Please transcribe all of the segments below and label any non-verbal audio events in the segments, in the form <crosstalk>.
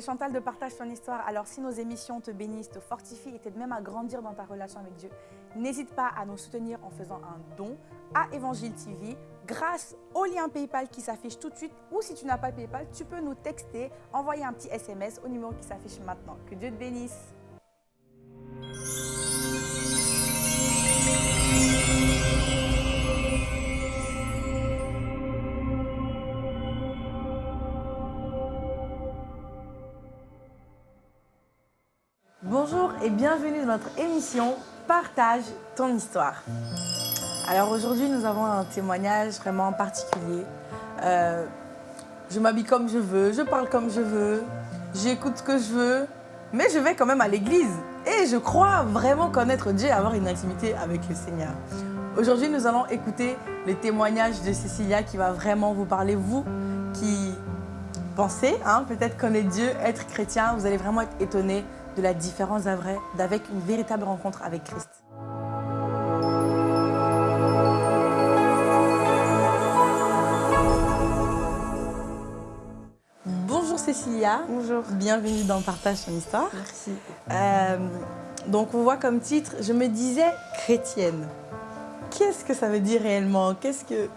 Chantal de Partage ton histoire. Alors si nos émissions te bénissent, te fortifient et t'aident même à grandir dans ta relation avec Dieu, n'hésite pas à nous soutenir en faisant un don à Évangile TV grâce au lien PayPal qui s'affiche tout de suite ou si tu n'as pas PayPal, tu peux nous texter, envoyer un petit SMS au numéro qui s'affiche maintenant. Que Dieu te bénisse. Et bienvenue dans notre émission Partage ton histoire. Alors aujourd'hui, nous avons un témoignage vraiment particulier. Euh, je m'habille comme je veux, je parle comme je veux, j'écoute ce que je veux, mais je vais quand même à l'église. Et je crois vraiment connaître Dieu et avoir une intimité avec le Seigneur. Aujourd'hui, nous allons écouter le témoignage de Cécilia qui va vraiment vous parler, vous qui pensez hein, peut-être connaître Dieu, être chrétien, vous allez vraiment être étonnés de la différence d'avec une véritable rencontre avec Christ. Bonjour Cécilia. Bonjour. Bienvenue dans Partage ton histoire. Merci. Euh, donc on voit comme titre, je me disais chrétienne. Qu'est-ce que ça veut dire réellement? Qu'est-ce que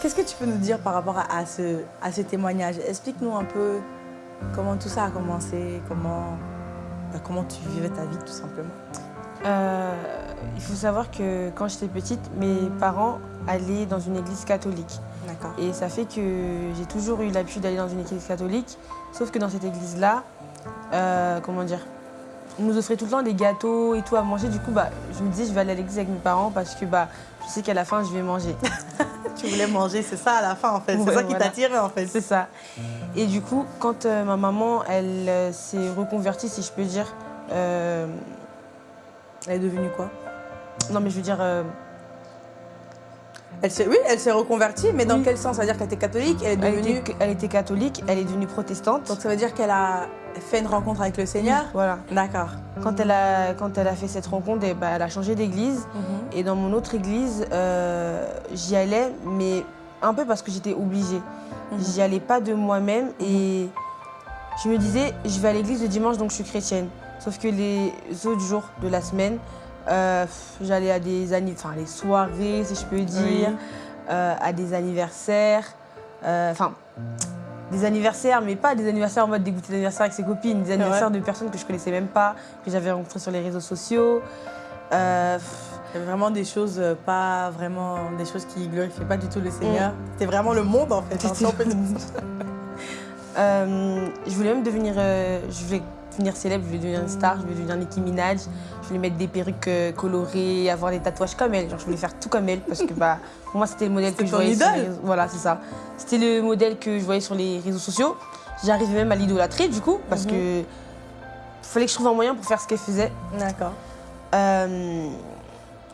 Qu'est-ce que tu peux nous dire par rapport à, ce, à ce témoignage? Explique-nous un peu comment tout ça a commencé, comment, bah, comment tu vivais ta vie tout simplement. Euh, il faut savoir que quand j'étais petite, mes parents allaient dans une église catholique. D'accord. Et ça fait que j'ai toujours eu l'habitude d'aller dans une église catholique. Sauf que dans cette église-là, euh, comment dire, on nous offrait tout le temps des gâteaux et tout à manger. Du coup, bah, je me disais, je vais aller à l'église avec mes parents parce que bah, je sais qu'à la fin, je vais manger. <laughs> tu voulais manger, c'est ça à la fin en fait. C'est ça qui t'attirait en fait. C'est ça. Et du coup, quand euh, ma maman, elle euh, s'est reconvertie, si je peux dire. Euh, elle est devenue quoi? Non, mais je veux dire. Elle oui, elle s'est reconvertie, mais dans quel sens? C'est-à-dire qu'elle était catholique, elle est devenue... Elle était, catholique, elle est devenue protestante. Donc ça veut dire qu'elle a fait une rencontre avec le Seigneur? Voilà. D'accord. Quand, elle a, quand elle a fait cette rencontre, eh ben, elle a changé d'église. Mhm. Et dans mon autre église, j'y allais, mais un peu parce que j'étais obligée. Mhm. J'y allais pas de moi-même et je me disais, je vais à l'église le dimanche, donc je suis chrétienne. Sauf que les autres jours de la semaine, euh, j'allais à des enfin, les soirées, si je peux dire, euh, à des anniversaires. Euh, enfin, des anniversaires, mais pas des anniversaires en mode dégoûté d'anniversaire avec ses copines, des anniversaires de personnes que je connaissais même pas, que j'avais rencontrées sur les réseaux sociaux. Vraiment des choses, pas vraiment des choses qui glorifiaient pas du tout le Seigneur. Mm. C'était vraiment le monde en fait. Hein, <laughs> je voulais même devenir, je voulais devenir célèbre, je voulais devenir une star, je voulais devenir Nicki Minaj, je voulais mettre des perruques euh, colorées, avoir des tatouages comme elle. Genre, je voulais faire tout comme elle parce que bah, pour moi, c'était le modèle que je voyais sur les réseaux. Voilà, c'est ça. C'était le modèle que je voyais sur les réseaux sociaux. J'arrivais même à l'idolâtrer du coup parce mhm. que fallait que je trouve un moyen pour faire ce qu'elle faisait. D'accord. Euh,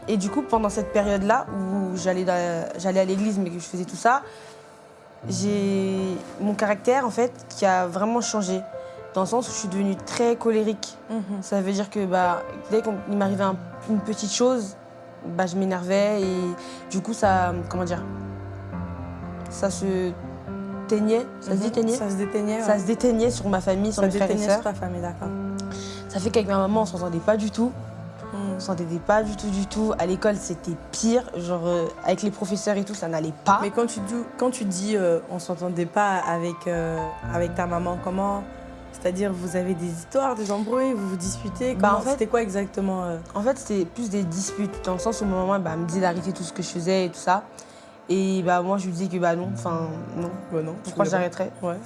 et du coup, pendant cette période-là où j'allais à l'église mais que je faisais tout ça, j'ai mon caractère en fait qui a vraiment changé dans le sens où je suis devenue très colérique. Mhm. Ça veut dire que bah, dès qu'il m'arrivait une petite chose, bah, je m'énervais et du coup, ça, comment dire, ça se teignait, ça se mhm. déteignait Ça se déteignait, Ça se déteignait sur ma famille, sur mes frères et sœurs. sur ta famille, d'accord. Ça fait qu'avec ma maman, on s'entendait pas du tout. On s'entendait pas du tout, du tout. À l'école, c'était pire. Genre, euh, avec les professeurs et tout, ça n'allait pas. Mais quand tu, quand tu dis euh, on s'entendait pas avec, euh, avec ta maman, comment? C'est-à-dire, vous avez des histoires, des embrouilles, vous vous disputez? Bah, C'était quoi exactement En fait, c'était plus des disputes, dans le sens où ma maman bah, me disait d'arrêter tout ce que je faisais et tout ça. Et bah, moi, je lui disais que bah non, enfin, non. Bah non. Pourquoi j'arrêterais? Ouais.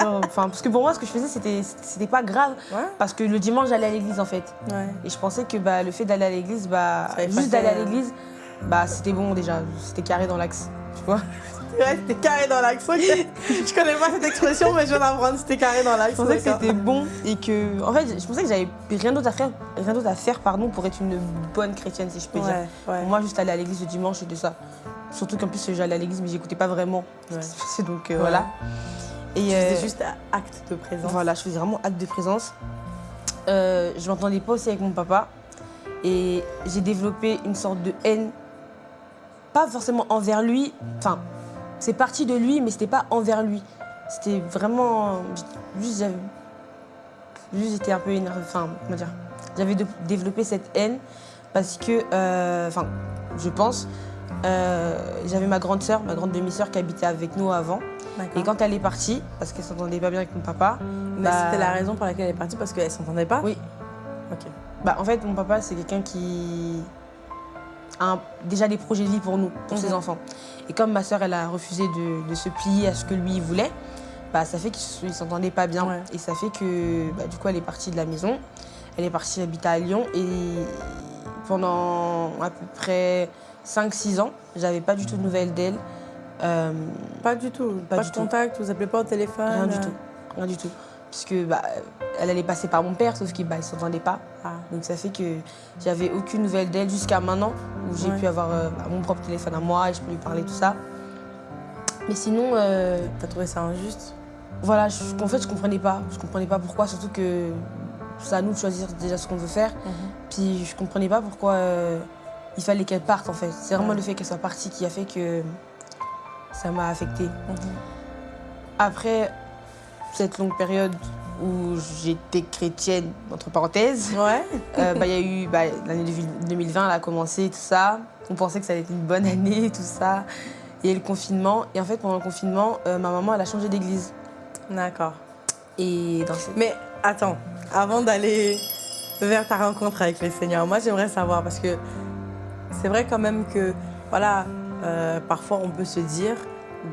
Enfin, parce que pour moi, ce que je faisais, c'était, pas grave. Parce que le dimanche, j'allais à l'église, en fait. Ouais. Et je pensais que bah, le fait d'aller à l'église, bah, juste d'aller à euh, l'église, bah, c'était bon déjà. C'était carré dans l'axe. Tu vois <laughs> Ouais, c'était carré dans l'axe. je connais pas cette expression, mais je viens d'apprendre, c'était carré dans l'axe. Je pensais que c'était bon et que. En fait, je pensais que j'avais rien d'autre à faire, rien d'autre à faire pardon, pour être une bonne chrétienne, si je peux dire. Pour moi, juste aller à l'église le dimanche, c'était ça. Surtout qu'en plus, j'allais à l'église, mais j'écoutais pas vraiment. <laughs> C'est donc euh, voilà. Et faisais euh, juste acte de présence. Voilà, je faisais vraiment acte de présence. Euh, je m'entendais pas aussi avec mon papa. Et j'ai développé une sorte de haine, pas forcément envers lui, enfin, c'est parti de lui, mais c'était pas envers lui. c'était vraiment. Juste, j'avais. Juste, j'étais un peu énervée. Enfin, comment dire J'avais développé cette haine parce que. euh, Enfin, je pense. euh, j'avais ma grande sœur, ma grande demi-sœur qui habitait avec nous avant. Et quand elle est partie, parce qu'elle s'entendait pas bien avec mon papa, Mais bah, c'était la raison pour laquelle elle est partie parce qu'elle s'entendait pas Oui. Ok. Bah, en fait, mon papa, c'est quelqu'un qui a un- déjà des projets de vie pour nous, pour ses Mhm. enfants. Et comme ma sœur, elle a refusé de, de se plier à ce que lui voulait, bah, ça fait qu'ils ne s'entendaient pas bien. Ouais. Et ça fait que, bah, du coup, elle est partie de la maison. Elle est partie habiter à Lyon. Et pendant à peu près 5-6 ans, j'avais pas du tout de nouvelles d'elle. Euh, Pas du tout. Pas, Pas de du tout. contact, vous appelez pas au téléphone rien du euh, tout. Rien du tout. Puisque bah, elle allait passer par mon père, sauf qu'ils bah, ne s'entendaient pas. Ah. Donc ça fait que j'avais aucune nouvelle d'elle jusqu'à maintenant où j'ai Ouais. pu avoir euh, bah, mon propre téléphone à moi et je peux lui parler tout ça. Mais sinon, T'as trouvé ça injuste? voilà, je, en fait je comprenais pas. Je comprenais pas pourquoi, surtout que c'est à nous de choisir déjà ce qu'on veut faire. Puis je comprenais pas pourquoi il fallait qu'elle parte en fait. C'est vraiment Ouais. le fait qu'elle soit partie qui a fait que ça m'a affectée. Mhm. Après cette longue période où j'étais chrétienne, entre parenthèses, Ouais. Euh, bah, Il y a eu bah, l'année 2020, elle a commencé, tout ça. On pensait que ça allait être une bonne année, <laughs> tout ça. Et le confinement. Et en fait, pendant le confinement, euh, ma maman, elle a changé d'église. D'accord. Et dans ce... Mais attends, avant d'aller vers ta rencontre avec le Seigneur, moi j'aimerais savoir parce que c'est vrai quand même que, voilà, euh, parfois on peut se dire,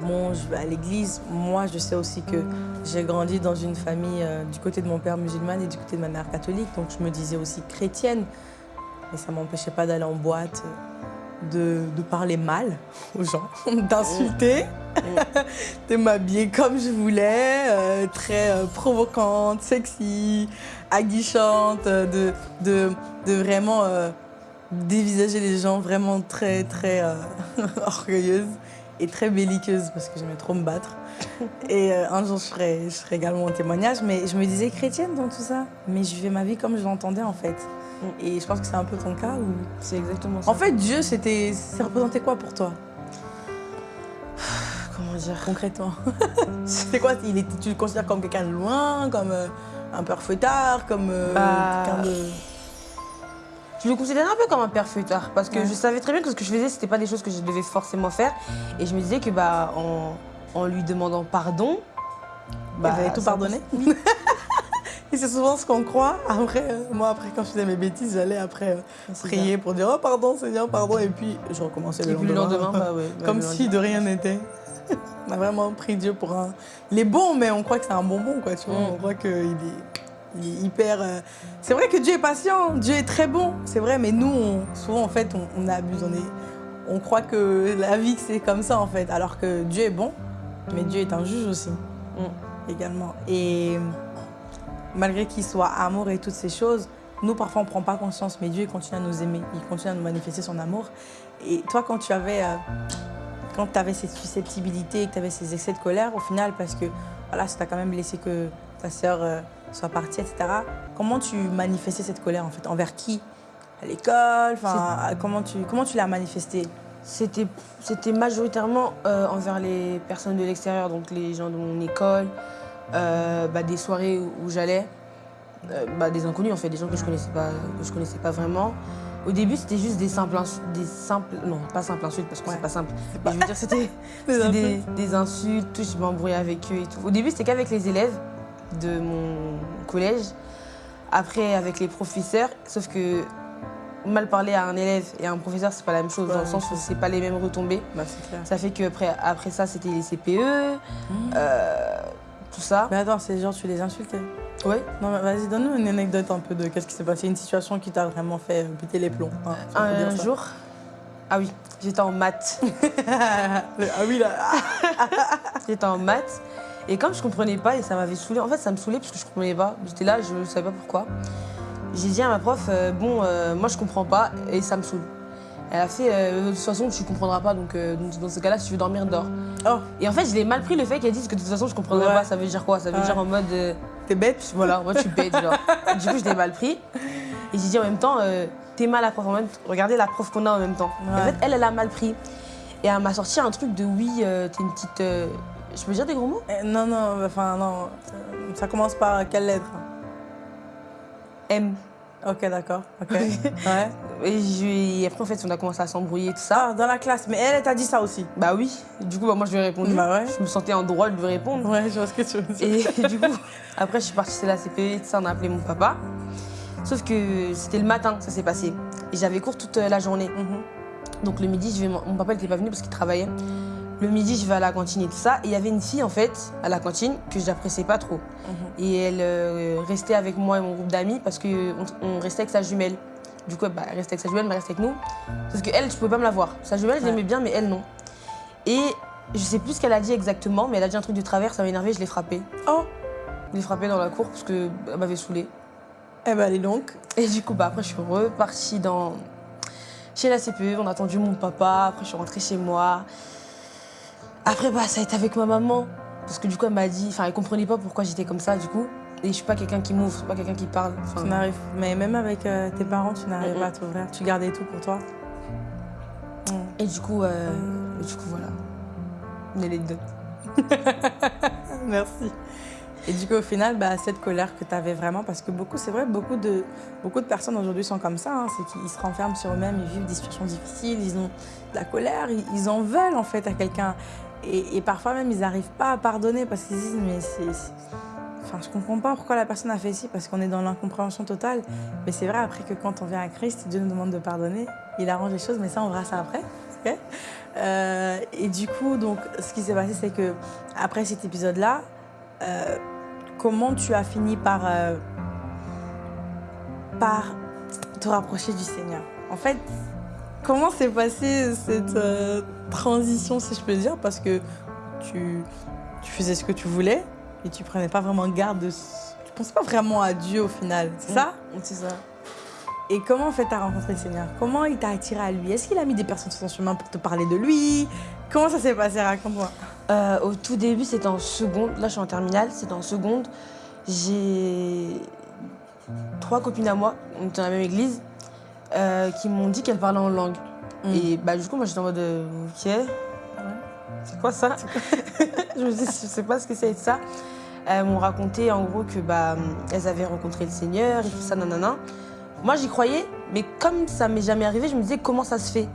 bon, je vais à l'église. Moi, je sais aussi que j'ai grandi dans une famille euh, du côté de mon père musulman et du côté de ma mère catholique, donc je me disais aussi chrétienne. Mais ça m'empêchait pas d'aller en boîte, de, de parler mal <laughs> aux gens, <laughs> d'insulter, <laughs> de m'habiller comme je voulais, euh, très euh, provocante, sexy, aguichante, euh, de, de, de vraiment euh, dévisager les gens vraiment très, très euh, <laughs> orgueilleuse et très belliqueuse parce que j'aimais trop me battre. Et euh, un jour, je ferai, je ferai également un témoignage, mais je me disais chrétienne dans tout ça. Mais je vivais ma vie comme je l'entendais en fait. Et je pense que c'est un peu ton cas où... C'est exactement ça. En fait, Dieu, c'était, ça représentait quoi pour toi, <sighs> comment dire? Concrètement <laughs> C'était quoi? Il était, Tu le considères comme quelqu'un de loin, comme euh, un père fouettard, comme euh, Bah, quelqu'un de... Je le considérais un peu comme un père feuilleteur parce que Ouais. je savais très bien que ce que je faisais, c'était pas des choses que je devais forcément faire. Et je me disais que bah, en, en lui demandant pardon, Bah, il avait tout pardonné. <laughs> Et c'est souvent ce qu'on croit. Après, euh, moi, après, quand je faisais mes bêtises, j'allais après euh, prier pour dire Oh, pardon, Seigneur, pardon. Et puis, je recommençais ça. le Et lendemain. lendemain, bah ouais. <laughs> bah, Comme le si lendemain. de rien n'était. <laughs> On a vraiment pris Dieu pour un. Il est bon, mais on croit que c'est un bonbon, quoi. Tu vois, Mm. on croit qu'il est, il est hyper. euh, C'est vrai que Dieu est patient, Dieu est très bon, c'est vrai, mais nous, on- souvent, en fait, on, on abuse. On, est... on croit que la vie, c'est comme ça, en fait. Alors que Dieu est bon, mais Dieu est un juge aussi, Mm. également. Et malgré qu'il soit amour et toutes ces choses, nous, parfois, on ne prend pas conscience, mais Dieu il continue à nous aimer, il continue à nous manifester son amour. Et toi, quand tu avais, euh, quand tu avais cette susceptibilité que tu avais ces excès de colère, au final, parce que voilà, ça t'a quand même laissé que ta sœur euh, soit partie, etc., comment tu manifestais cette colère, en fait? Envers qui? À l'école? Comment tu, comment tu l'as manifestée? C'était majoritairement euh, envers les personnes de l'extérieur, donc les gens de mon école, euh, bah, des soirées où, j'allais, euh, bah, des inconnus en fait, des gens que je connaissais pas, que je connaissais pas vraiment. Au début, c'était juste des simples, des simples, non, pas simples insultes parce que Ouais. c'est pas simple. Mais je veux dire, c'était <laughs> Des des insultes, tout, je m'embrouillais avec eux et tout. Au début, c'était qu'avec les élèves de mon collège. Après, avec les professeurs, sauf que mal parler à un élève et à un professeur, c'est pas la même chose, dans le sens où c'est pas les mêmes retombées. Bah, clair. Ça fait que après, après ça, c'était les CPE, euh, tout ça. Mais attends, c'est genre, tu les insultais? Ouais. Non, mais vas-y, donne-nous une anecdote un peu de qu'est-ce qui s'est passé, une situation qui t'a vraiment fait euh, péter les plombs. hein, si Un jour, ah oui, j'étais en maths. <laughs> ah oui, là. <laughs> j'étais en maths. Et comme je comprenais pas, et ça m'avait saoulé, en fait, ça me saoulait parce que je comprenais pas. J'étais là, je savais pas pourquoi. J'ai dit à ma prof, euh, bon, euh, moi je comprends pas et ça me saoule. Elle a fait, euh, de toute façon, tu comprendras pas, donc, dans ce cas-là, si tu veux dormir, dors. Oh, Et en fait, je l'ai mal pris le fait qu'elle dise que de toute façon, je comprendrais Ouais. pas. Ça veut dire quoi? Ça veut Ouais. dire en mode. t'es bête? <laughs> Voilà, moi je suis bête, genre. Du coup, je l'ai mal pris. Et j'ai dit en même temps, t'es mal à la prof. En même regardez la prof qu'on a en même temps. En fait, elle, elle a mal pris. Et elle m'a sorti un truc de oui, t'es une petite. Euh, Je peux dire des gros mots? Eh, Non, non, enfin, non. Ça commence par quelle lettre? M. Ok, d'accord. Ok. <laughs> ouais. Et, je- et après, en fait, on a commencé à s'embrouiller, tout ça. Ah, dans la classe. Mais elle, elle t'a dit ça aussi? Bah oui. Du coup, bah, moi, je lui ai répondu. Bah ouais. Je me sentais en droit de lui répondre. Ouais, je vois ce que tu veux dire. Et <laughs> du coup, après, je suis partie chez la CPE, tout ça, on a appelé mon papa. Sauf que c'était le matin, ça s'est passé. Et j'avais cours toute euh, la journée. Mhm. Donc le midi, je vais, mon papa n'était pas venu parce qu'il travaillait. Le midi, je vais à la cantine et tout ça. Et il y avait une fille, en fait, à la cantine, que je n'appréciais pas trop. Mhm. Et elle euh, restait avec moi et mon groupe d'amis parce qu'on on restait avec sa jumelle. Du coup, bah, elle restait avec sa jumelle, mais elle restait avec nous. Parce qu'elle, je pouvais pas me la voir. Sa jumelle, je l'aimais bien, mais elle, non. Et je sais plus ce qu'elle a dit exactement, mais elle a dit un truc de travers, ça m'a énervé, je l'ai frappée. Oh, Je l'ai frappée dans la cour parce qu'elle m'avait saoulée. eh ben, allez donc. Et du coup, bah, après, je suis repartie dans... chez la CPE. On a attendu mon papa. Après, je suis rentrée chez moi. Après, bah, ça a été avec ma maman. Parce que du coup, elle m'a dit... Enfin, elle comprenait pas pourquoi j'étais comme ça, du coup. Et je suis pas quelqu'un qui m'ouvre, je suis pas quelqu'un qui parle. Tu n'arrives, mais même avec euh, tes parents, tu n'arrives pas à t'ouvrir. Tu gardais tout pour toi. Mhm. Et du coup, euh, et du coup, voilà. Une anecdote. <laughs> Merci. Et du coup, au final, bah, cette colère que tu avais vraiment, parce que beaucoup, c'est vrai, beaucoup de, beaucoup de personnes aujourd'hui sont comme ça, hein, c'est qu'ils se renferment sur eux-mêmes, ils vivent des situations difficiles, ils ont de la colère, ils, ils en veulent en fait à quelqu'un. Et, parfois même, ils n'arrivent pas à pardonner parce qu'ils se disent, mais c'est. Enfin, je comprends pas pourquoi la personne a fait ci, parce qu'on est dans l'incompréhension totale. Mais c'est vrai, après que quand on vient à Christ, Dieu nous demande de pardonner, il arrange les choses, mais ça, on verra ça après. Euh, et du coup, donc, ce qui s'est passé, c'est que après cet épisode-là, euh, comment tu as fini par, euh, par te rapprocher du Seigneur? En fait, comment s'est passée cette euh, transition, si je peux dire? Parce que tu, tu faisais ce que tu voulais et tu prenais pas vraiment garde de... Tu pensais pas vraiment à Dieu au final, c'est ça? C'est ça. Et comment en fait t'as rencontré le Seigneur? Comment il t'a attiré à lui? Est-ce qu'il a mis des personnes sur son chemin pour te parler de lui? Comment ça s'est passé? Raconte-moi. Euh, au tout début, c'était en seconde. Là, je suis en terminale, c'était en seconde. J'ai trois copines à moi, on était dans la même église, euh, qui m'ont dit qu'elles parlaient en langue. Mm. Et bah, du coup, moi, j'étais en mode euh, Ok. C'est quoi ça? <laughs> Je me dis, je sais pas ce que c'est ça. Elles m'ont raconté en gros que bah, elles avaient rencontré le Seigneur et tout ça, nanana. Moi, j'y croyais, mais comme ça m'est jamais arrivé, je me disais comment ça se fait?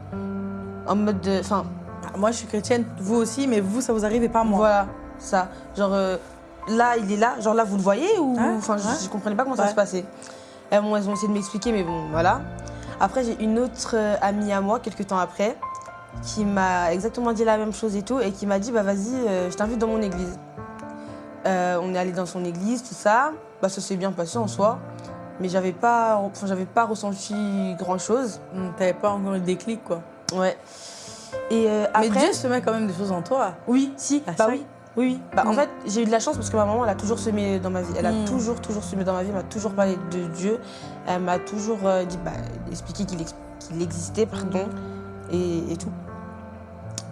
En mode de. Enfin, Ah, Moi je suis chrétienne, vous aussi, mais vous ça vous arrive et pas moi. voilà, ça. Genre, euh, là, il est là. Genre, là, vous le voyez ou. Ouais, Enfin, je, ouais. je comprenais pas comment ça Ouais. se passait. Elles, m'ont- elles ont essayé de m'expliquer, mais bon, voilà. Après, j'ai une autre euh, amie à moi, quelques temps après, qui m'a exactement dit la même chose et tout, et qui m'a dit Bah, vas-y, euh, je t'invite dans mon église. Euh, on est allé dans son église, tout ça. Bah, ça s'est bien passé en soi. Mais j'avais pas, enfin, j'avais pas ressenti grand chose. T'avais pas encore eu le déclic quoi. Ouais. Et euh, Mais après. Dieu se met quand même des choses en toi. Oui, si, Ah, bah ça oui. Oui, oui. Bah, En Mm. fait, j'ai eu de la chance parce que ma maman, elle a toujours semé dans ma vie. Elle a Mm. toujours, toujours semé dans ma vie. Elle m'a toujours parlé de Dieu. Elle m'a toujours euh, dit, bah, expliqué qu'il ex- qu'il existait, pardon, et, et tout.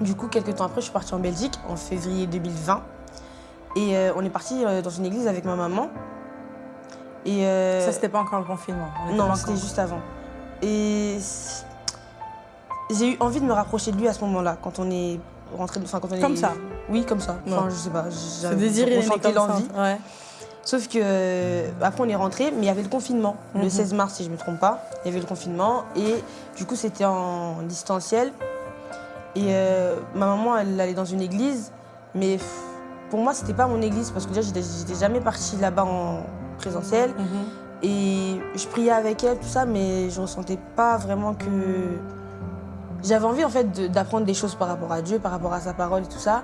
Du coup, quelques temps après, je suis partie en Belgique en février 2020. Et euh, on est parti euh, dans une église avec ma maman. Et Ça c'était pas encore le confinement. Non, c'était juste avant. Et j'ai eu envie de me rapprocher de lui à ce moment-là, quand on est rentré, enfin quand on est Comme ça Oui, comme ça. Enfin, Ouais. je sais pas. J'avais- désir il est né ressentais comme ça. l'envie. Ouais. Sauf que euh, après on est rentré, mais il y avait le confinement. Mhm. Le 16 mars, si je me trompe pas, il y avait le confinement et du coup c'était en distanciel. Et euh, ma maman, elle allait dans une église, mais pour moi c'était pas mon église parce que déjà j'étais jamais partie là-bas en présentiel. Mhm. Et je priais avec elle, tout ça, mais je ressentais pas vraiment que. J'avais envie en fait d'apprendre des choses par rapport à Dieu, par rapport à sa parole et tout ça.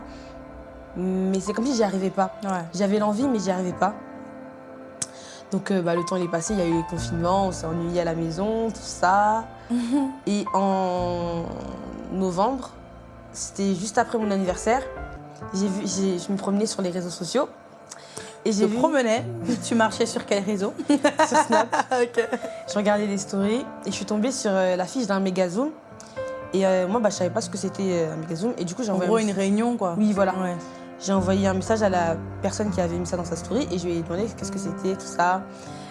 Mais c'est comme si j'y arrivais pas. Ouais. J'avais l'envie, mais j'y arrivais pas. Donc euh, bah, le temps il est passé, il y a eu le confinement, on s'est ennuyé à la maison, tout ça. <laughs> Et en novembre, c'était juste après mon anniversaire, j'ai vu, je me promenais sur les réseaux sociaux. Et Je j'ai vu promenais? <laughs> tu marchais sur quel réseau? <laughs> Sur Snap, je regardais les stories et je suis tombée sur euh, l'affiche d'un mégazoom. Et euh, moi, bah, je savais pas ce que c'était euh, un mégazoom. Et du coup, j'ai En envoyé, gros, un une réunion quoi. Oui, voilà. Ouais. J'ai envoyé un message à la personne qui avait mis ça dans sa story et je lui ai demandé qu'est-ce que c'était, tout ça.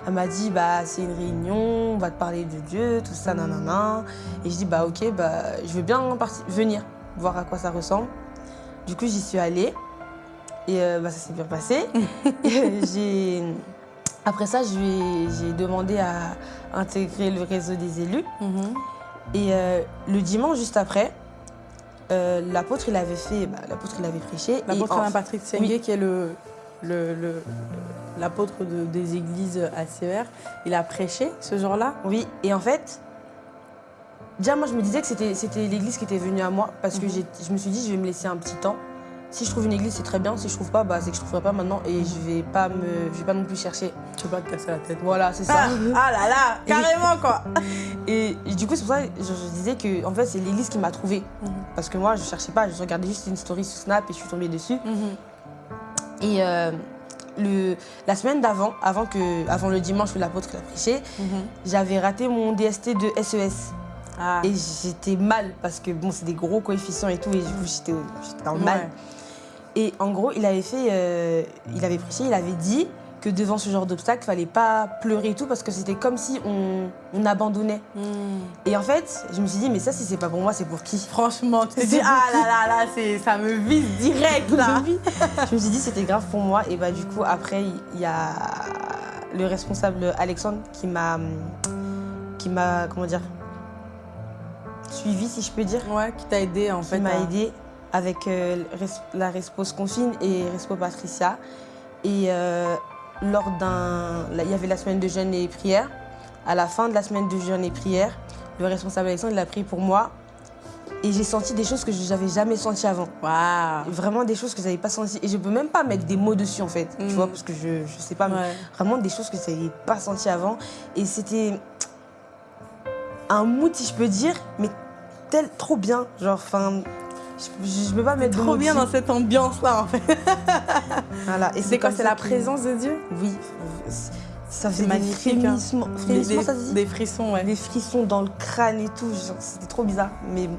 Elle m'a dit, bah, c'est une réunion, on va te parler de Dieu, tout ça, nanana. Et je dis, bah, ok, bah, je veux bien venir voir à quoi ça ressemble. Du coup, j'y suis allée. Et euh, bah, ça s'est bien passé. <laughs> j'ai... Après ça, j'ai demandé à intégrer le réseau des élus. Mhm. Et euh, le dimanche, juste après, euh, l'apôtre, il avait fait, bah, l'apôtre, il avait prêché. L'apôtre en- Patrick Sengue, Oui. qui est le, le, le- l'apôtre de- des églises ACR, il a prêché ce jour-là. Oui, et en fait, déjà, moi, je me disais que c'était, c'était l'église qui était venue à moi parce que Mhm. je me suis dit, je vais me laisser un petit temps. Si je trouve une église, c'est très bien. Si je trouve pas, bah, c'est que je trouverai pas maintenant et je vais pas me, je vais pas non plus chercher. Tu peux pas te casser la tête. Voilà, c'est ça. Ah, ah là là, <laughs> carrément quoi. <laughs> Et, et du coup, c'est pour ça que je, je disais que en fait, c'est l'église qui m'a trouvée. Mhm. Parce que moi, je cherchais pas, je regardais juste une story sur Snap et je suis tombée dessus. Et euh, le, la semaine d'avant, avant, que, avant le dimanche où l'apôtre l'a prêché, j'avais raté mon DST de SES. Ah. Et j'étais mal parce que bon, c'est des gros coefficients et tout, et du coup, j'étais j'étais dans le mal. Ouais. Et en gros, il avait fait, euh, il avait prêché, il avait dit que devant ce genre d'obstacle, fallait pas pleurer et tout parce que c'était comme si on, on abandonnait. Hmm. Et en fait, je me suis dit, mais ça, si c'est pas pour moi, c'est pour qui? Franchement, tu pour ah qui? là là là, ça me vise direct <laughs> là. Je me suis dit, c'était grave pour moi. Et bah, du coup, après, il y a le responsable Alexandre qui m'a, qui m'a, comment dire, suivi, si je peux dire. Ouais, qui t'a aidé en qui fait. m'a à- aidé avec euh, la Respo Confine et Respo Patricia. Et euh, lors d'un. Il y avait la semaine de jeûne et prière. À la fin de la semaine de jeûne et prière, le responsable Alexandre, il a prié pour moi. Et j'ai senti des choses que je n'avais jamais senties avant. Waouh. Vraiment des choses que je n'avais pas senties. Et je peux même pas mettre des mots dessus en fait. Mm. Tu vois, parce que je ne sais pas. mais. Vraiment des choses que je n'avais pas senties avant. Et c'était un mood, si je peux dire, mais tel, trop bien. Genre, enfin, je ne peux pas mettre Trop bien dans cette ambiance là en fait. <laughs> Voilà. Et C'est quoi C'est la présence de Dieu? Oui. Ça des magnifique, hein. frémissements. des, ça se dit? des frissons, ouais. Des frissons dans le crâne et tout. C'était trop bizarre. Mais bon,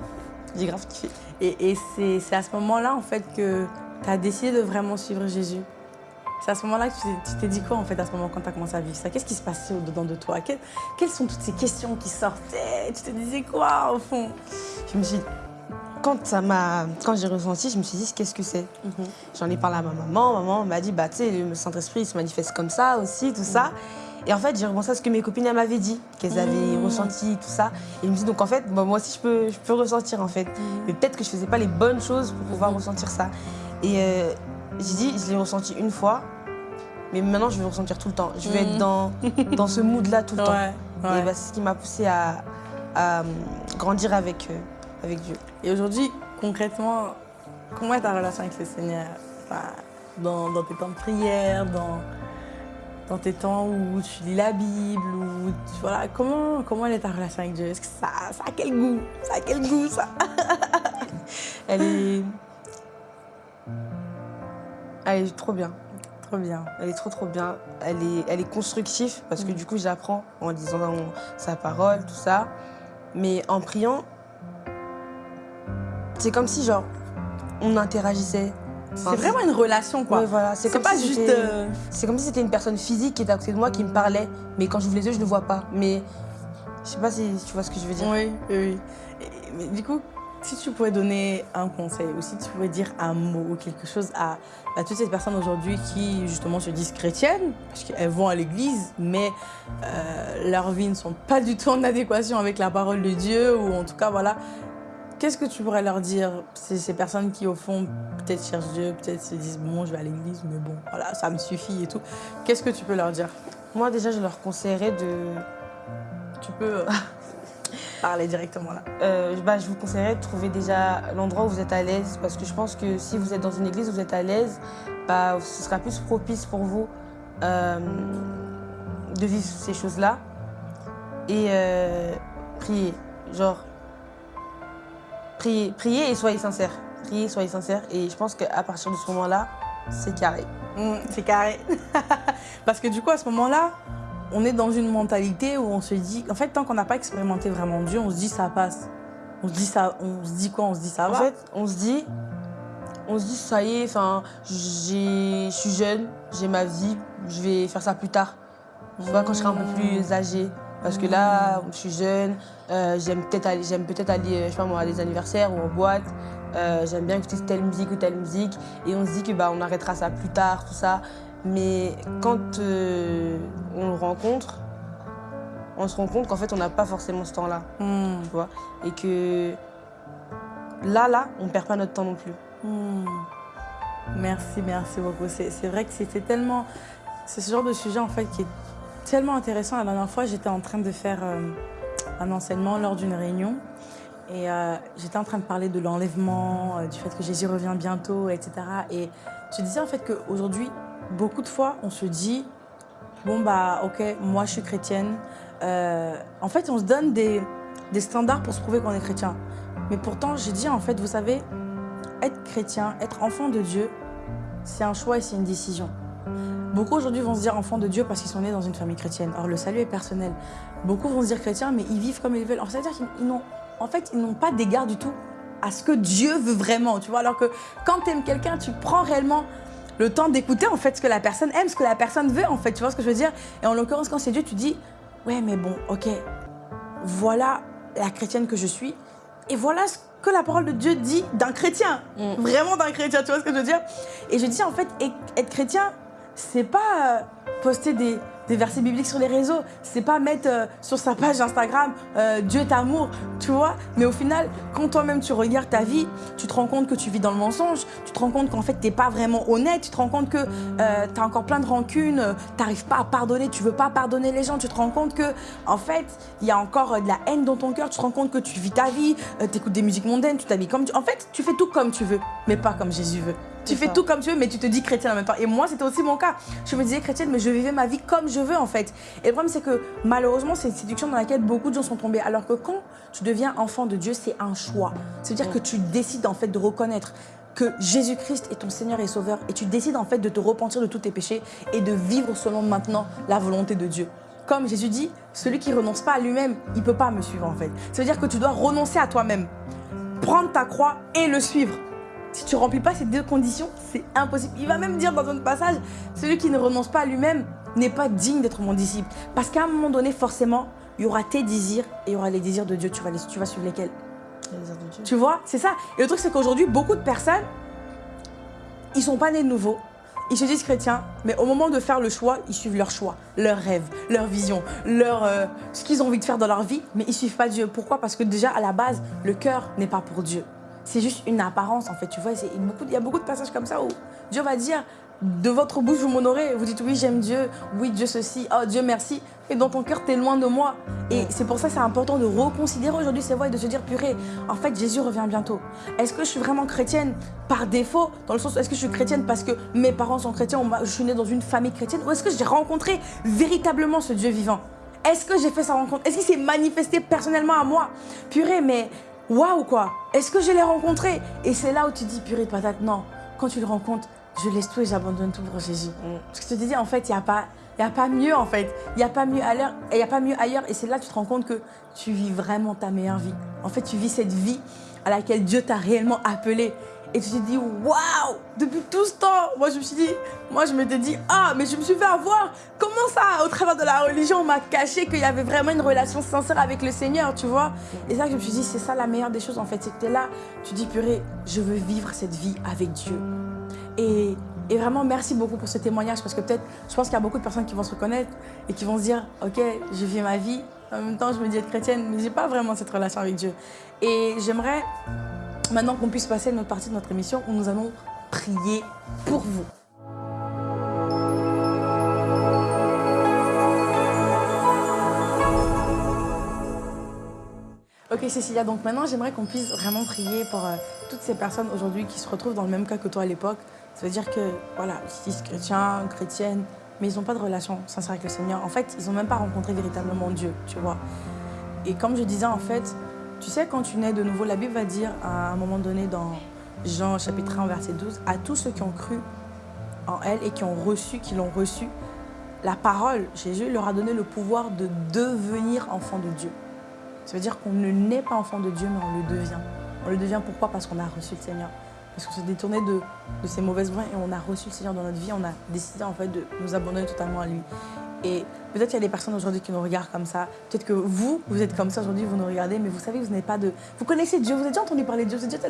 j'ai grave kiffé. Et, et c'est à ce moment-là, en fait, que tu as décidé de vraiment suivre Jésus. C'est à ce moment-là que tu t'es- dit quoi, en fait, à ce moment, quand tu as commencé à vivre ça? Qu'est-ce qui se passait au-dedans de toi? Quelles, quelles sont toutes ces questions qui sortaient? Tu te disais quoi, au fond? Je me suis quand ça quand j'ai ressenti, je me suis dit qu'est-ce que c'est? J'en ai parlé à ma maman, maman m'a dit bah tu sais le Saint-Esprit se manifeste comme ça aussi, tout ça. Et en fait, j'ai repensé à ce que mes copines m'avaient dit, qu'elles avaient Mhm. ressenti tout ça. Et je me suis dit donc en fait, bah, moi aussi je peux je peux ressentir en fait. Mais peut-être que je faisais pas les bonnes choses pour pouvoir Mhm. ressentir ça. Et euh, j'ai dit je l'ai ressenti une fois. Mais maintenant, je vais le ressentir tout le temps. Je vais Mhm. être dans, <laughs> dans ce mood-là tout le temps. Ouais. Et bah, c'est ce qui m'a poussé à, à, euh, grandir avec, euh, avec Dieu. Et aujourd'hui, concrètement, comment est ta relation avec le Seigneur? Enfin, dans, dans tes temps de prière, dans, dans tes temps où tu lis la Bible, ou voilà, comment, comment elle est ta relation avec Dieu? Est-ce que ça, ça a quel goût? Ça a quel goût, ça? <laughs> Elle est. Elle est trop bien. Trop bien. Elle est trop trop bien. Elle est, elle est constructive parce que Mm. du coup j'apprends en disant sa parole, tout ça. Mais en priant, c'est comme si genre on interagissait. C'est vraiment une relation, quoi. Ouais, voilà. C'est pas si juste. euh, C'est comme si c'était une personne physique qui était à côté de moi qui me parlait, mais quand j'ouvre les yeux, je ne le vois pas. Mais je sais pas si tu vois ce que je veux dire. Oui, oui, mais du coup, si tu pouvais donner un conseil ou si tu pouvais dire un mot ou quelque chose à, à toutes ces personnes aujourd'hui qui justement se disent chrétiennes, parce qu'elles vont à l'église, mais euh, leurs vies ne sont pas du tout en adéquation avec la parole de Dieu, ou en tout cas, voilà. Qu'est-ce que tu pourrais leur dire ces, ces personnes qui, au fond, peut-être cherchent Dieu, peut-être se disent, bon, je vais à l'église, mais bon, voilà, ça me suffit et tout. Qu'est-ce que tu peux leur dire? Moi déjà, je leur conseillerais de. Tu peux euh, <laughs> parler directement là. Euh, bah, je vous conseillerais de trouver déjà l'endroit où vous êtes à l'aise parce que je pense que si vous êtes dans une église où vous êtes à l'aise, bah, ce sera plus propice pour vous euh, de vivre ces choses-là. Et euh, prier. Genre, priez, priez et soyez sincères. Priez, soyez sincères. Et je pense qu'à partir de ce moment-là, c'est carré. Mm, c'est carré. <laughs> Parce que du coup, à ce moment-là, on est dans une mentalité où on se dit, en fait, tant qu'on n'a pas expérimenté vraiment Dieu, on se dit ça passe. On se dit ça, on se dit quoi On se dit ça En va. fait, on se dit, on se dit ça y est, enfin, j'ai- je suis jeune, j'ai ma vie, je vais faire ça plus tard. Tu vois, quand je serai un peu plus âgée. Parce que là, je suis jeune, euh, j'aime peut-être aller, euh, je sais pas moi, à des anniversaires ou en boîte. euh, j'aime bien écouter telle musique ou telle musique, et on se dit que bah, on arrêtera ça plus tard, tout ça. Mais quand euh, on le rencontre, on se rend compte qu'en fait, on n'a pas forcément ce temps-là, Hmm. tu vois? Et que là, là, on perd pas notre temps non plus. Hmm. Merci, merci beaucoup. C'est c'est vrai que c'était tellement... C'est ce genre de sujet en fait qui est tellement intéressant. La dernière fois, j'étais en train de faire euh, un enseignement lors d'une réunion et euh, j'étais en train de parler de l'enlèvement, euh, du fait que Jésus revient bientôt, etc. Et je disais en fait qu'aujourd'hui, beaucoup de fois, on se dit, bon bah ok, moi je suis chrétienne. En fait, on se donne des, des standards pour se prouver qu'on est chrétien. Mais pourtant, j'ai dit en fait, vous savez, être chrétien, être enfant de Dieu, c'est un choix et c'est une décision. Beaucoup aujourd'hui vont se dire enfants de Dieu parce qu'ils sont nés dans une famille chrétienne. Or, le salut est personnel. Beaucoup vont se dire chrétiens, mais ils vivent comme ils veulent. C'est-à-dire qu'ils n'ont en fait, ils n'ont pas d'égard du tout à ce que Dieu veut vraiment, tu vois. Alors que quand tu aimes quelqu'un, tu prends réellement le temps d'écouter en fait ce que la personne aime, ce que la personne veut en fait, tu vois ce que je veux dire Et en l'occurrence, quand c'est Dieu, tu dis, ouais, mais bon, ok, voilà la chrétienne que je suis, et voilà ce que la parole de Dieu dit d'un chrétien, Mm. vraiment d'un chrétien, tu vois ce que je veux dire Et je dis en fait, être chrétien, c'est pas euh, poster des, versets bibliques sur les réseaux, c'est pas mettre euh, sur sa page Instagram euh, Dieu est amour, tu vois. Mais au final, quand toi-même tu regardes ta vie, tu te rends compte que tu vis dans le mensonge, tu te rends compte qu'en fait t'es pas vraiment honnête, tu te rends compte que euh, t'as encore plein de rancunes, t'arrives pas à pardonner, tu veux pas pardonner les gens, tu te rends compte que en fait il y a encore de la haine dans ton cœur, tu te rends compte que tu vis ta vie, euh, t'écoutes des musiques mondaines, tu t'habilles comme tu... En fait, tu fais tout comme tu veux, mais pas comme Jésus veut. Tu fais ça. tout comme tu veux, mais tu te dis chrétienne en même temps. Et moi, c'était aussi mon cas. Je me disais chrétienne, mais je vivais ma vie comme je veux en fait. Et le problème, c'est que malheureusement, c'est une séduction dans laquelle beaucoup de gens sont tombés. Alors que quand tu deviens enfant de Dieu, c'est un choix. C'est-à-dire que tu décides en fait de reconnaître que Jésus-Christ est ton Seigneur et Sauveur et tu décides en fait de te repentir de tous tes péchés et de vivre selon maintenant la volonté de Dieu. Comme Jésus dit, celui qui renonce pas à lui-même, il peut pas me suivre en fait. Ça veut dire que tu dois renoncer à toi-même, prendre ta croix et le suivre. Si tu remplis pas ces deux conditions, c'est impossible. Il va même dire dans un passage, celui qui ne renonce pas à lui-même n'est pas digne d'être mon disciple. Parce qu'à un moment donné, forcément, il y aura tes désirs et il y aura les désirs de Dieu. Tu vas, les- tu vas suivre lesquels Les désirs de Dieu. Tu vois, c'est ça. Et le truc, c'est qu'aujourd'hui, beaucoup de personnes, ils sont pas nés de nouveau. Ils se disent chrétiens, mais au moment de faire le choix, ils suivent leur choix, leurs rêves, leur vision, leur, euh, ce qu'ils ont envie de faire dans leur vie, mais ils suivent pas Dieu. Pourquoi? Parce que déjà, à la base, le cœur n'est pas pour Dieu. C'est juste une apparence, en fait. Tu vois, il y a beaucoup de passages comme ça où Dieu va dire de votre bouche, vous m'honorez. Vous dites oui, j'aime Dieu, oui, Dieu ceci, oh Dieu merci. Et dans ton cœur, tu es loin de moi. Et c'est pour ça que c'est important de reconsidérer aujourd'hui ces voix et de se dire purée, en fait, Jésus revient bientôt. Est-ce que je suis vraiment chrétienne par défaut Dans le sens, est-ce que je suis chrétienne parce que mes parents sont chrétiens je suis née dans une famille chrétienne Ou est-ce que j'ai rencontré véritablement ce Dieu vivant? Est-ce que j'ai fait sa rencontre? Est-ce qu'il s'est manifesté personnellement à moi? Purée, mais waouh quoi Est-ce que je l'ai rencontré? Et c'est là où tu dis purée de patate, non. Quand tu le rencontres, je laisse tout et j'abandonne tout pour Jésus. Mm. Parce que je te disais, en fait, il n'y a, pas- y a pas mieux, en fait. Il n'y a pas mieux ailleurs. Et il n'y a pas mieux ailleurs. Et c'est là que tu te rends compte que tu vis vraiment ta meilleure vie. En fait, tu vis cette vie à laquelle Dieu t'a réellement appelé. Et tu te dis, waouh Depuis tout ce temps, moi, je me suis dit, moi, je m'étais dit, ah, mais je me suis fait avoir. Comment ça, au travers de la religion, on m'a caché qu'il y avait vraiment une relation sincère avec le Seigneur, tu vois? Et que je me suis dit, c'est ça la meilleure des choses, en fait. C'est que tu es là, tu dis, purée, je veux vivre cette vie avec Dieu. Et, et vraiment, merci beaucoup pour ce témoignage parce que peut-être, je pense qu'il y a beaucoup de personnes qui vont se reconnaître et qui vont se dire, ok, je vis ma vie. En même temps, je me dis être chrétienne, mais j'ai pas vraiment cette relation avec Dieu. Et j'aimerais maintenant qu'on puisse passer à notre partie de notre émission où nous allons prier pour vous. Ok Cécilia, donc maintenant j'aimerais qu'on puisse vraiment prier pour euh, toutes ces personnes aujourd'hui qui se retrouvent dans le même cas que toi à l'époque. Ça veut dire que, voilà, ils disent chrétiens, chrétiennes, mais ils n'ont pas de relation sincère avec le Seigneur. En fait, ils n'ont même pas rencontré véritablement Dieu, tu vois. Et comme je disais, en fait, tu sais, quand tu nais de nouveau, la Bible va dire à un moment donné dans Jean chapitre 1, verset 12, à tous ceux qui ont cru en elle et qui ont reçu, qui l'ont reçu, la parole, Jésus leur a donné le pouvoir de devenir enfant de Dieu. Ça veut dire qu'on ne naît pas enfant de Dieu, mais on le devient. On le devient pourquoi? Parce qu'on a reçu le Seigneur. Parce qu'on s'est détourné de, de ces mauvaises voies et on a reçu le Seigneur dans notre vie. On a décidé en fait de nous abandonner totalement à lui. Et peut-être qu'il y a des personnes aujourd'hui qui nous regardent comme ça. Peut-être que vous, vous êtes comme ça aujourd'hui, vous nous regardez, mais vous savez vous n'avez pas de... Vous connaissez Dieu, vous avez déjà entendu parler de Dieu, vous êtes déjà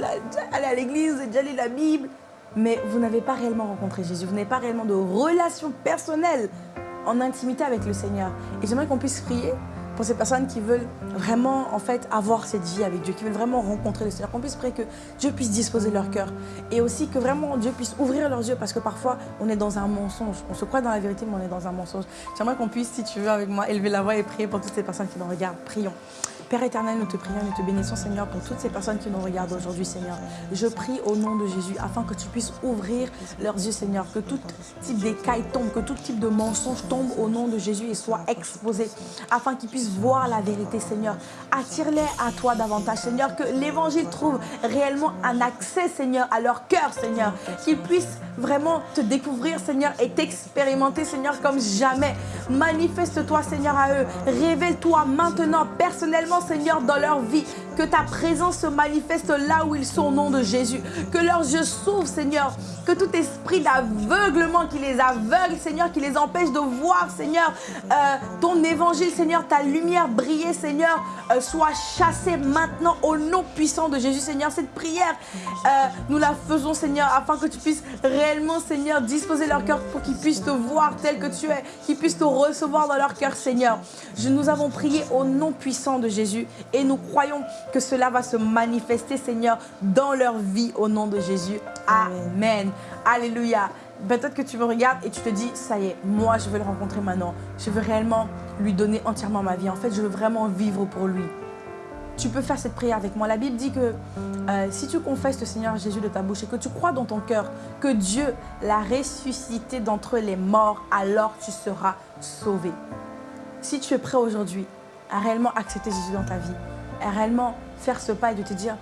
allé à l'église, vous avez déjà lu la Bible, mais vous n'avez pas réellement rencontré Jésus, vous n'avez pas réellement de relation personnelle en intimité avec le Seigneur. Et j'aimerais qu'on puisse prier pour ces personnes qui veulent vraiment en fait avoir cette vie avec Dieu, qui veulent vraiment rencontrer le Seigneur, qu'on puisse prier que Dieu puisse disposer leur cœur et aussi que vraiment Dieu puisse ouvrir leurs yeux parce que parfois on est dans un mensonge, on se croit dans la vérité mais on est dans un mensonge. J'aimerais qu'on puisse, si tu veux avec moi, élever la voix et prier pour toutes ces personnes qui nous regardent. Prions. Père éternel, nous te prions, nous te bénissons, Seigneur, pour toutes ces personnes qui nous regardent aujourd'hui, Seigneur. Je prie au nom de Jésus afin que tu puisses ouvrir leurs yeux, Seigneur, que tout type d'écaille tombe, que tout type de mensonge tombe au nom de Jésus et soit exposé, afin qu'ils puissent voir la vérité, Seigneur. Attire-les à toi davantage, Seigneur, que l'évangile trouve réellement un accès, Seigneur, à leur cœur, Seigneur, qu'ils puissent vraiment te découvrir, Seigneur, et t'expérimenter, Seigneur, comme jamais. Manifeste-toi, Seigneur, à eux. Révèle-toi maintenant, personnellement, Seigneur, dans leur vie. Que ta présence se manifeste là où ils sont au nom de Jésus. Que leurs yeux s'ouvrent, Seigneur. Que tout esprit d'aveuglement qui les aveugle, Seigneur, qui les empêche de voir, Seigneur, euh, ton évangile, Seigneur, ta lumière briller, Seigneur, euh, soit chassée maintenant au nom puissant de Jésus, Seigneur. Cette prière, euh, nous la faisons, Seigneur, afin que tu puisses réellement, Seigneur, disposer leur cœur pour qu'ils puissent te voir tel que tu es, qu'ils puissent te recevoir dans leur cœur, Seigneur. Nous avons prié au nom puissant de Jésus et nous croyons que cela va se manifester, Seigneur, dans leur vie au nom de Jésus. Amen. Alléluia. Peut-être que tu me regardes et tu te dis, ça y est, moi je veux le rencontrer maintenant. Je veux réellement lui donner entièrement ma vie. En fait, je veux vraiment vivre pour lui. Tu peux faire cette prière avec moi. La Bible dit que euh, si tu confesses le Seigneur Jésus de ta bouche et que tu crois dans ton cœur que Dieu l'a ressuscité d'entre les morts, alors tu seras sauvé. Si tu es prêt aujourd'hui à réellement accepter Jésus dans ta vie, réellement faire ce pas et de te dire,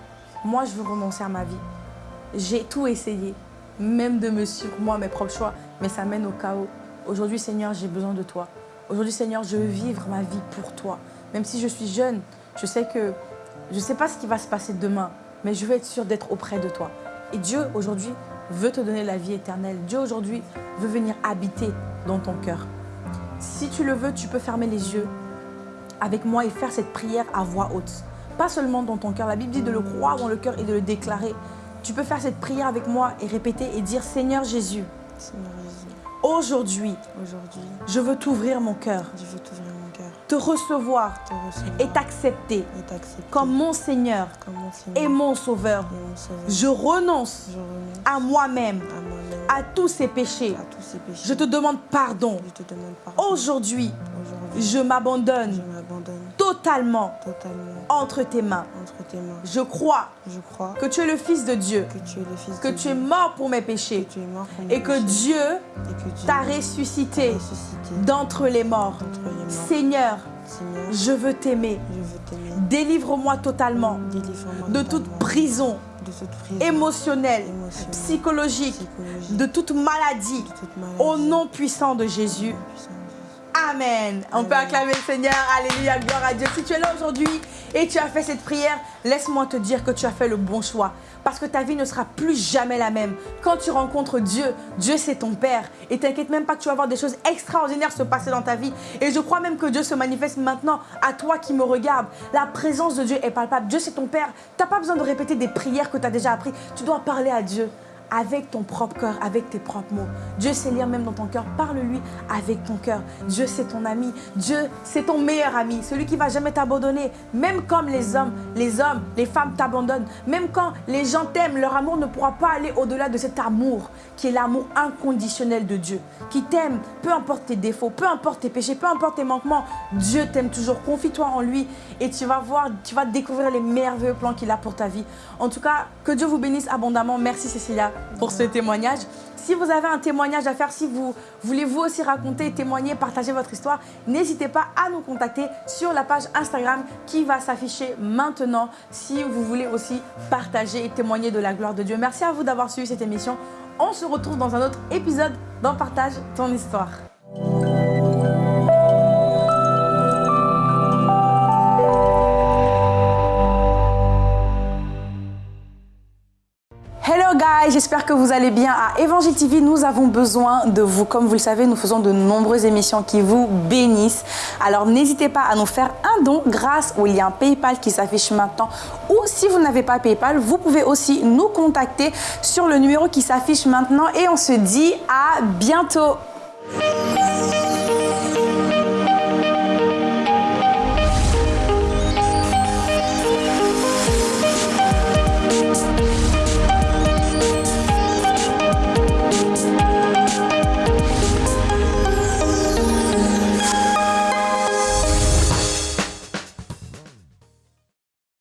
moi je veux renoncer à ma vie. J'ai tout essayé, même de me suivre moi, mes propres choix, mais ça mène au chaos. Aujourd'hui, Seigneur, j'ai besoin de toi. Aujourd'hui, Seigneur, je veux vivre ma vie pour toi. Même si je suis jeune, je sais que je ne sais pas ce qui va se passer demain, mais je veux être sûre d'être auprès de toi. Et Dieu, aujourd'hui, veut te donner la vie éternelle. Dieu, aujourd'hui, veut venir habiter dans ton cœur. Si tu le veux, tu peux fermer les yeux avec moi et faire cette prière à voix haute. Pas seulement dans ton cœur. La Bible dit de le croire dans le cœur et de le déclarer. Tu peux faire cette prière avec moi et répéter et dire Seigneur Jésus, aujourd'hui, je veux t'ouvrir mon cœur, te recevoir, et t'accepter comme mon Seigneur, et, mon Sauveur. Je renonce, à moi-même, à, tous ces péchés. Je te demande pardon. Aujourd'hui, je m'abandonne totalement, entre, tes mains. Je crois, que tu es le Fils de Dieu, que tu es, mort pour mes péchés, et, que Dieu t'a ressuscité, d'entre les morts. Seigneur, je veux t'aimer. Délivre-moi totalement de toute prison, émotionnelle, psychologique, de toute maladie, au nom puissant de Jésus. Amen. On peut acclamer le Seigneur. Alléluia, gloire à Dieu. Si tu es là aujourd'hui et tu as fait cette prière, laisse-moi te dire que tu as fait le bon choix. Parce que ta vie ne sera plus jamais la même. Quand tu rencontres Dieu, Dieu c'est ton Père. Et t'inquiète même pas que tu vas voir des choses extraordinaires se passer dans ta vie. Et je crois même que Dieu se manifeste maintenant à toi qui me regarde. La présence de Dieu est palpable. Dieu c'est ton Père. Tu n'as pas besoin de répéter des prières que tu as déjà appris. Tu dois parler à Dieu avec ton propre cœur, avec tes propres mots. Dieu sait lire même dans ton cœur. Parle-lui avec ton cœur. Dieu, c'est ton ami. Dieu, c'est ton meilleur ami. Celui qui va jamais t'abandonner. Même comme les hommes, les hommes, les femmes t'abandonnent. Même quand les gens t'aiment, leur amour ne pourra pas aller au-delà de cet amour qui est l'amour inconditionnel de Dieu. Qui t'aime, peu importe tes défauts, peu importe tes péchés, peu importe tes manquements. Dieu t'aime toujours. Confie-toi en lui et tu vas voir, tu vas découvrir les merveilleux plans qu'il a pour ta vie. En tout cas, que Dieu vous bénisse abondamment. Merci Cécilia pour ce témoignage. Si vous avez un témoignage à faire, si vous voulez vous aussi raconter, témoigner, partager votre histoire, n'hésitez pas à nous contacter sur la page Instagram qui va s'afficher maintenant si vous voulez aussi partager et témoigner de la gloire de Dieu. Merci à vous d'avoir suivi cette émission. On se retrouve dans un autre épisode dans Partage ton histoire. J'espère que vous allez bien. À Évangile TV, nous avons besoin de vous. Comme vous le savez, nous faisons de nombreuses émissions qui vous bénissent. Alors n'hésitez pas à nous faire un don grâce au lien PayPal qui s'affiche maintenant. Ou si vous n'avez pas PayPal, vous pouvez aussi nous contacter sur le numéro qui s'affiche maintenant. Et on se dit à bientôt.